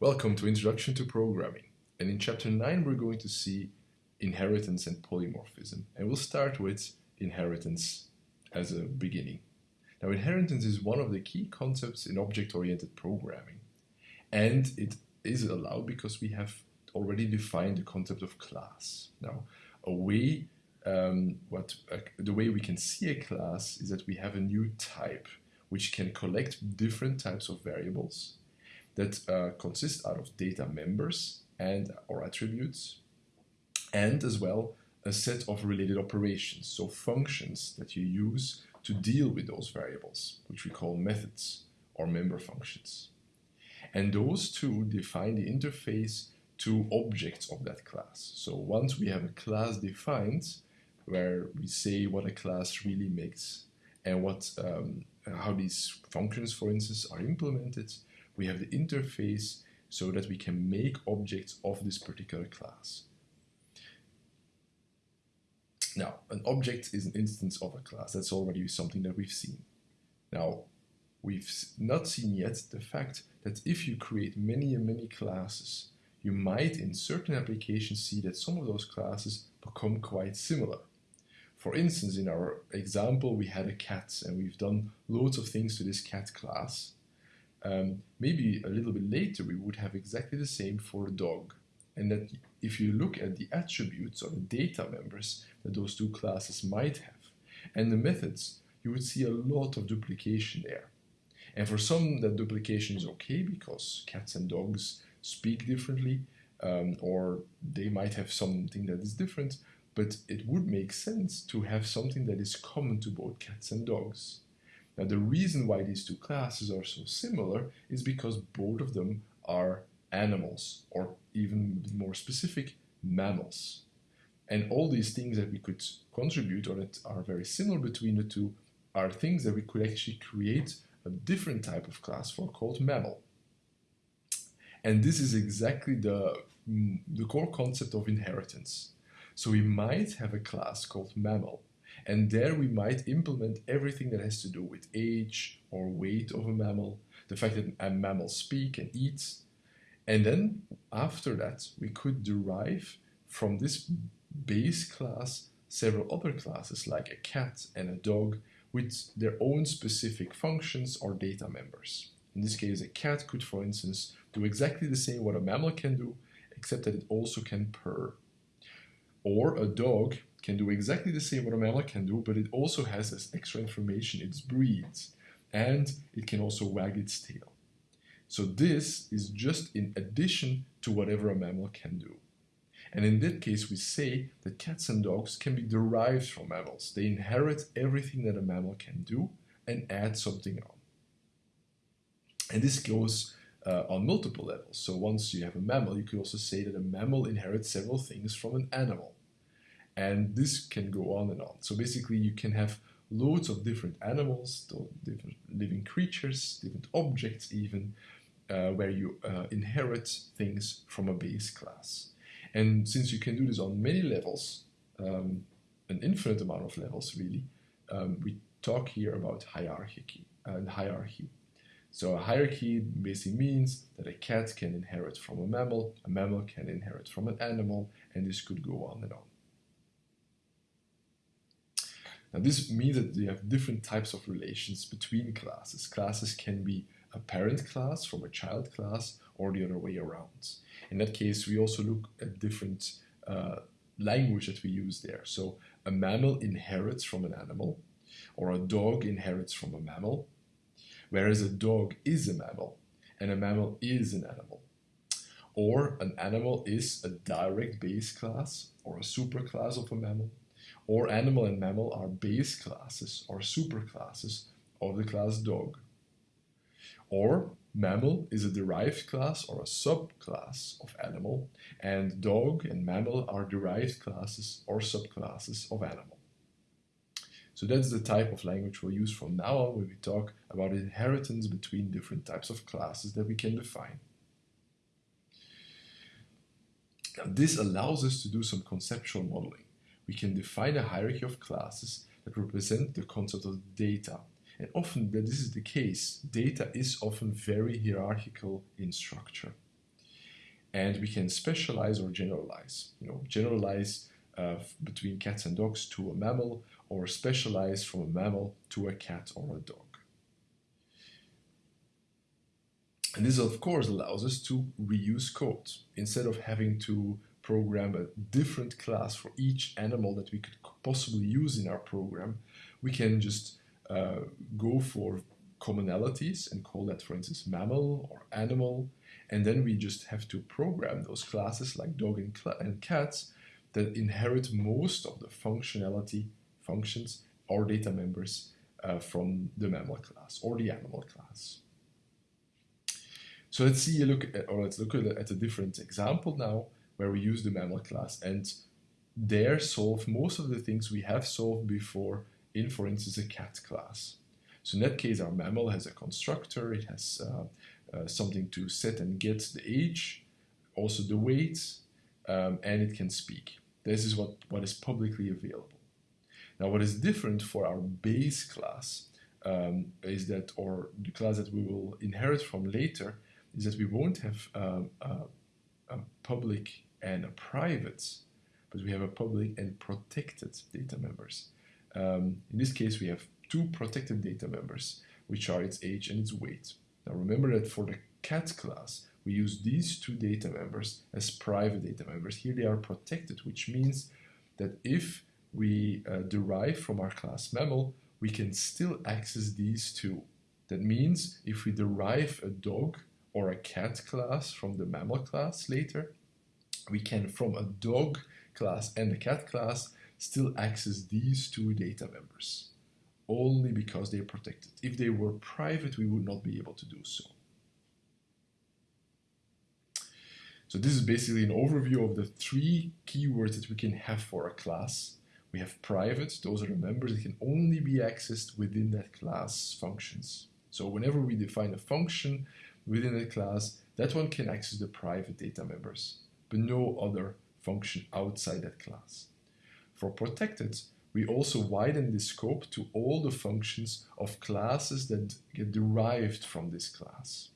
Welcome to Introduction to Programming. And in chapter 9, we're going to see inheritance and polymorphism. And we'll start with inheritance as a beginning. Now, inheritance is one of the key concepts in object-oriented programming. And it is allowed because we have already defined the concept of class. Now, a way, um, what uh, the way we can see a class is that we have a new type which can collect different types of variables that uh, consist out of data members and or attributes, and as well a set of related operations, so functions that you use to deal with those variables, which we call methods or member functions. And those two define the interface to objects of that class. So once we have a class defined, where we say what a class really makes and what um, how these functions, for instance, are implemented, we have the interface so that we can make objects of this particular class. Now, an object is an instance of a class. That's already something that we've seen. Now, we've not seen yet the fact that if you create many and many classes, you might in certain applications see that some of those classes become quite similar. For instance, in our example, we had a cat and we've done loads of things to this cat class um, maybe a little bit later we would have exactly the same for a dog. And that if you look at the attributes or the data members that those two classes might have, and the methods, you would see a lot of duplication there. And for some, that duplication is okay because cats and dogs speak differently, um, or they might have something that is different, but it would make sense to have something that is common to both cats and dogs. Now the reason why these two classes are so similar is because both of them are animals, or even more specific, mammals. And all these things that we could contribute or that are very similar between the two are things that we could actually create a different type of class for called mammal. And this is exactly the, mm, the core concept of inheritance. So we might have a class called mammal and there we might implement everything that has to do with age or weight of a mammal, the fact that a mammal speak and eats. And then after that, we could derive from this base class several other classes like a cat and a dog with their own specific functions or data members. In this case, a cat could, for instance, do exactly the same what a mammal can do, except that it also can purr. Or a dog can do exactly the same what a mammal can do, but it also has this extra information, its breathes, and it can also wag its tail. So this is just in addition to whatever a mammal can do. And in that case, we say that cats and dogs can be derived from mammals. They inherit everything that a mammal can do and add something on. And this goes uh, on multiple levels. So once you have a mammal, you could also say that a mammal inherits several things from an animal. And this can go on and on. So basically you can have loads of different animals, different living creatures, different objects even, uh, where you uh, inherit things from a base class. And since you can do this on many levels, um, an infinite amount of levels really, um, we talk here about hierarchy and hierarchy. So a hierarchy basically means that a cat can inherit from a mammal, a mammal can inherit from an animal, and this could go on and on. Now this means that you have different types of relations between classes. Classes can be a parent class from a child class or the other way around. In that case, we also look at different uh, language that we use there. So a mammal inherits from an animal or a dog inherits from a mammal, whereas a dog is a mammal and a mammal is an animal. Or an animal is a direct base class or a superclass of a mammal, or animal and mammal are base classes or superclasses of the class dog. Or mammal is a derived class or a subclass of animal, and dog and mammal are derived classes or subclasses of animal. So that's the type of language we'll use from now on when we talk about inheritance between different types of classes that we can define. Now, this allows us to do some conceptual modeling we can define a hierarchy of classes that represent the concept of data. And often that this is the case, data is often very hierarchical in structure. and we can specialize or generalize. You know, generalize uh, between cats and dogs to a mammal, or specialize from a mammal to a cat or a dog. And this, of course, allows us to reuse code. Instead of having to program a different class for each animal that we could possibly use in our program, we can just uh, go for commonalities and call that, for instance, mammal or animal. And then we just have to program those classes like dog and, and cats that inherit most of the functionality functions or data members uh, from the mammal class or the animal class. So let's see a look at, or let's look at a different example now where we use the mammal class and there solve most of the things we have solved before in, for instance, a cat class. So in that case, our mammal has a constructor, it has uh, uh, something to set and get the age, also the weight, um, and it can speak. This is what, what is publicly available. Now, what is different for our base class um, is that, or the class that we will inherit from later, is that we won't have um, a, a public and a private, but we have a public and protected data members. Um, in this case, we have two protected data members, which are its age and its weight. Now remember that for the cat class, we use these two data members as private data members. Here they are protected, which means that if we uh, derive from our class mammal, we can still access these two. That means if we derive a dog or a cat class from the mammal class later, we can from a dog class and a cat class still access these two data members only because they're protected. If they were private, we would not be able to do so. So this is basically an overview of the three keywords that we can have for a class. We have private, those are the members that can only be accessed within that class functions. So whenever we define a function within a class, that one can access the private data members, but no other function outside that class. For protected, we also widen the scope to all the functions of classes that get derived from this class.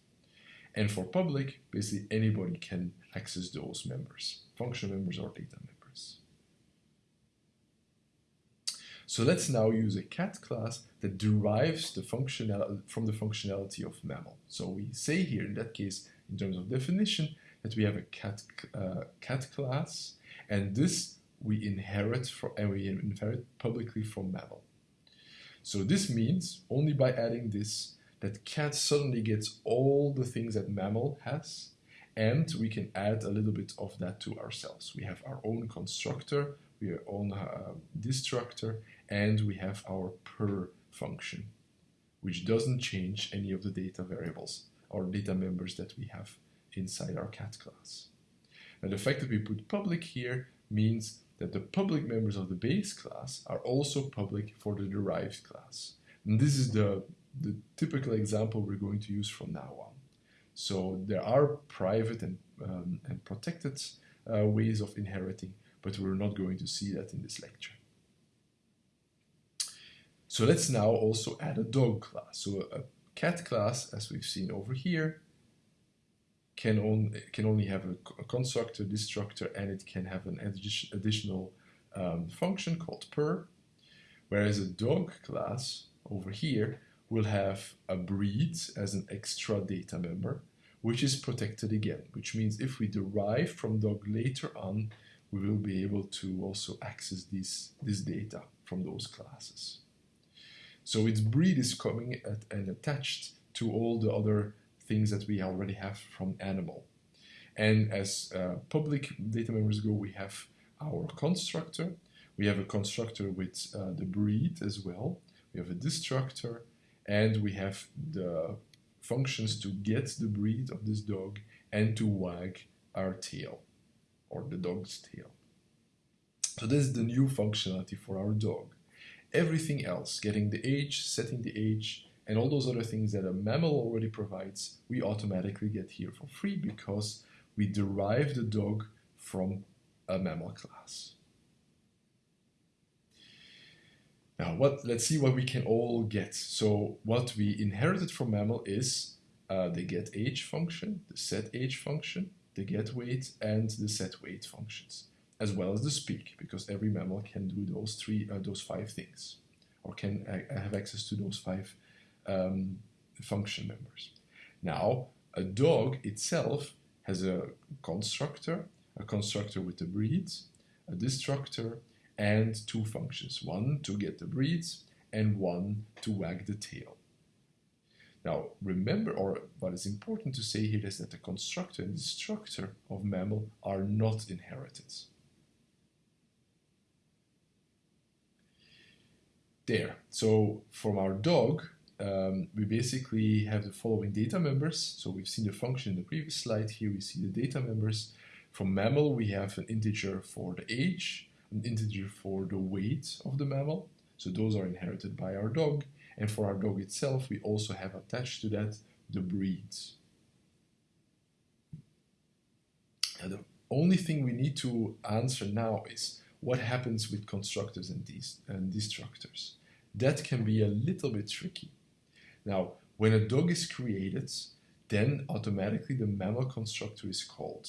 And for public, basically anybody can access those members, function members or data members. So let's now use a cat class that derives the from the functionality of mammal. So we say here in that case, in terms of definition, that we have a cat, uh, cat class, and this we inherit from, and we inherit publicly from mammal. So this means only by adding this that cat suddenly gets all the things that mammal has and we can add a little bit of that to ourselves. We have our own constructor, we have our own uh, destructor, and we have our purr function, which doesn't change any of the data variables or data members that we have inside our cat class. Now the fact that we put public here means that the public members of the base class are also public for the derived class. And this is the, the typical example we're going to use from now on. So there are private and, um, and protected uh, ways of inheriting, but we're not going to see that in this lecture. So let's now also add a dog class. So a cat class, as we've seen over here, can only can only have a, a constructor, destructor, and it can have an additional um, function called purr. Whereas a dog class over here will have a breed as an extra data member, which is protected again, which means if we derive from dog later on, we will be able to also access this, this data from those classes. So its breed is coming at, and attached to all the other things that we already have from animal. And as uh, public data members go, we have our constructor. We have a constructor with uh, the breed as well. We have a destructor, and we have the functions to get the breed of this dog and to wag our tail, or the dog's tail. So this is the new functionality for our dog. Everything else, getting the age, setting the age, and all those other things that a mammal already provides, we automatically get here for free because we derive the dog from a mammal class. Now, what? let's see what we can all get. So what we inherited from mammal is uh, the get age function, the set age function, the get weight, and the set weight functions, as well as the speak, because every mammal can do those three, uh, those five things, or can uh, have access to those five um, function members. Now, a dog itself has a constructor, a constructor with the breeds, a destructor, and two functions. One to get the breeds, and one to wag the tail. Now, remember, or what is important to say here is that the constructor and destructor of mammal are not inherited. There. So, from our dog, um, we basically have the following data members. So we've seen the function in the previous slide. Here we see the data members. From mammal, we have an integer for the age, an integer for the weight of the mammal. So those are inherited by our dog. And for our dog itself, we also have attached to that the breeds. Now, the only thing we need to answer now is what happens with constructors and, and destructors. That can be a little bit tricky. Now, when a dog is created, then automatically the mammal constructor is called.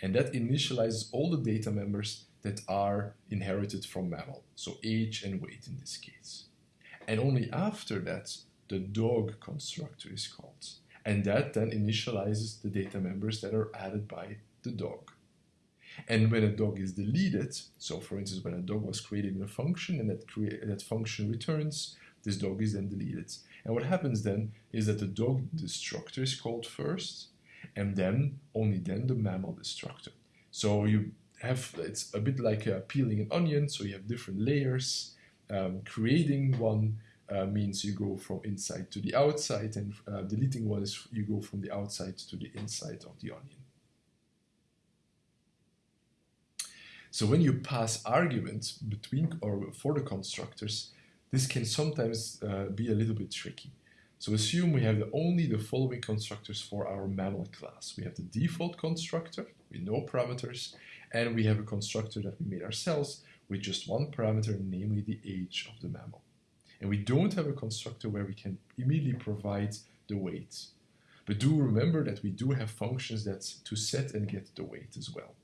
And that initializes all the data members that are inherited from mammal, so age and weight in this case. And only after that, the dog constructor is called. And that then initializes the data members that are added by the dog. And when a dog is deleted, so for instance, when a dog was created in a function and that, that function returns, this dog is then deleted. And what happens then is that the dog destructor is called first, and then only then the mammal destructor. So you have it's a bit like uh, peeling an onion. So you have different layers. Um, creating one uh, means you go from inside to the outside, and uh, deleting one is you go from the outside to the inside of the onion. So when you pass arguments between or for the constructors, this can sometimes uh, be a little bit tricky. So assume we have the, only the following constructors for our mammal class. We have the default constructor with no parameters, and we have a constructor that we made ourselves with just one parameter, namely the age of the mammal. And we don't have a constructor where we can immediately provide the weight. But do remember that we do have functions that to set and get the weight as well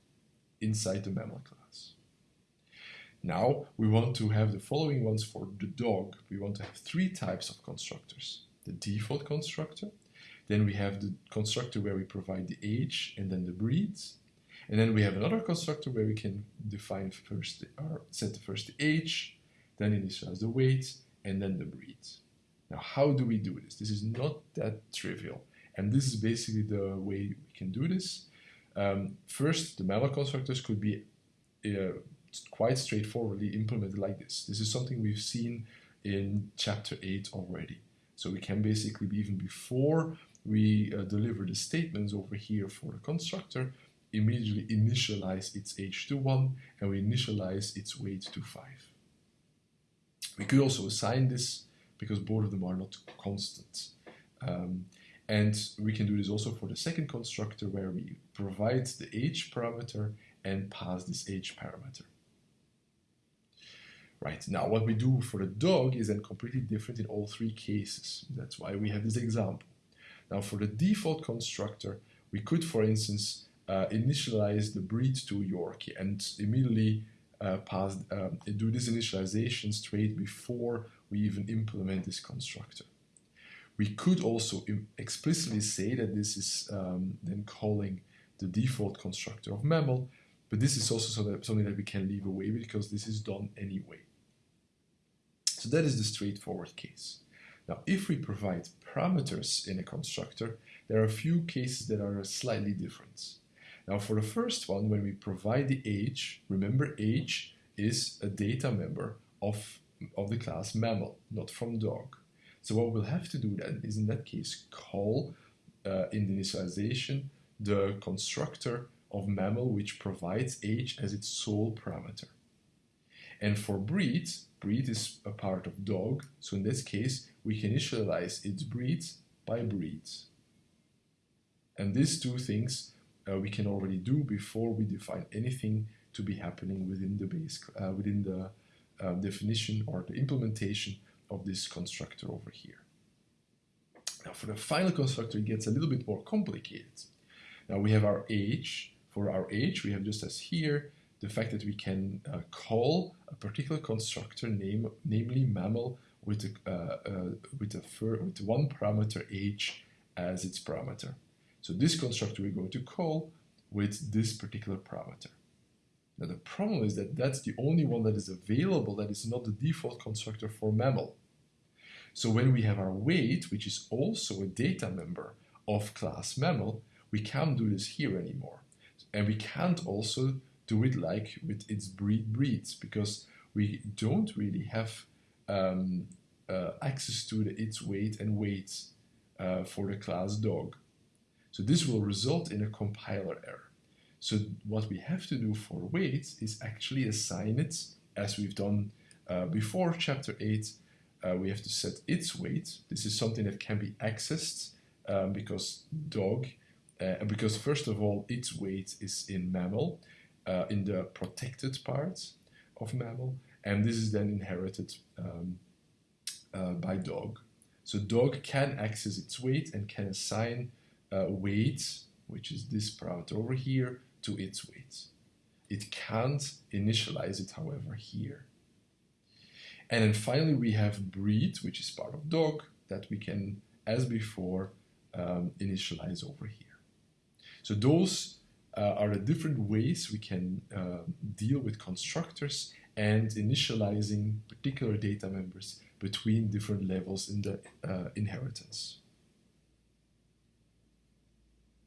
inside the mammal class. Now we want to have the following ones for the dog. We want to have three types of constructors. The default constructor, then we have the constructor where we provide the age and then the breeds. And then we have another constructor where we can define first the, or set the first the age, then initialize the weight, and then the breeds. Now, how do we do this? This is not that trivial. And this is basically the way we can do this. Um, first, the mammal constructors could be uh, quite straightforwardly implemented like this. This is something we've seen in chapter 8 already. So we can basically, even before we uh, deliver the statements over here for the constructor, immediately initialize its age to 1 and we initialize its weight to 5. We could also assign this because both of them are not constant. Um, and we can do this also for the second constructor where we provide the age parameter and pass this age parameter. Right, now what we do for the dog is then completely different in all three cases. That's why we have this example. Now for the default constructor, we could, for instance, uh, initialize the breed to Yorkie and immediately uh, pass, um, do this initialization straight before we even implement this constructor. We could also explicitly say that this is um, then calling the default constructor of mammal, but this is also something that we can leave away because this is done anyway. So that is the straightforward case. Now, if we provide parameters in a constructor, there are a few cases that are slightly different. Now, for the first one, when we provide the age, remember age is a data member of, of the class mammal, not from dog. So what we'll have to do then is in that case call uh, in the initialization the constructor of mammal which provides age as its sole parameter. And for breeds, breed is a part of dog, so in this case, we can initialize its breeds by breeds. And these two things uh, we can already do before we define anything to be happening within the base, uh, within the uh, definition or the implementation of this constructor over here. Now for the final constructor, it gets a little bit more complicated. Now we have our age. For our age, we have just as here the fact that we can uh, call a particular constructor, name, namely mammal, with a, uh, uh, with, a with one parameter age as its parameter. So this constructor we're going to call with this particular parameter. Now the problem is that that's the only one that is available that is not the default constructor for mammal. So when we have our weight, which is also a data member of class mammal, we can't do this here anymore. And we can't also do it like with its breed breeds because we don't really have um, uh, access to the, its weight and weights uh, for the class dog. So this will result in a compiler error. So what we have to do for weights is actually assign it as we've done uh, before chapter 8. Uh, we have to set its weight. This is something that can be accessed um, because dog, uh, because first of all, its weight is in mammal, uh, in the protected parts of mammal, and this is then inherited um, uh, by dog. So dog can access its weight and can assign uh, weight, which is this parameter over here, to its weight. It can't initialize it, however, here. And then finally we have breed, which is part of dog, that we can, as before, um, initialize over here. So those uh, are the different ways we can uh, deal with constructors and initializing particular data members between different levels in the uh, inheritance.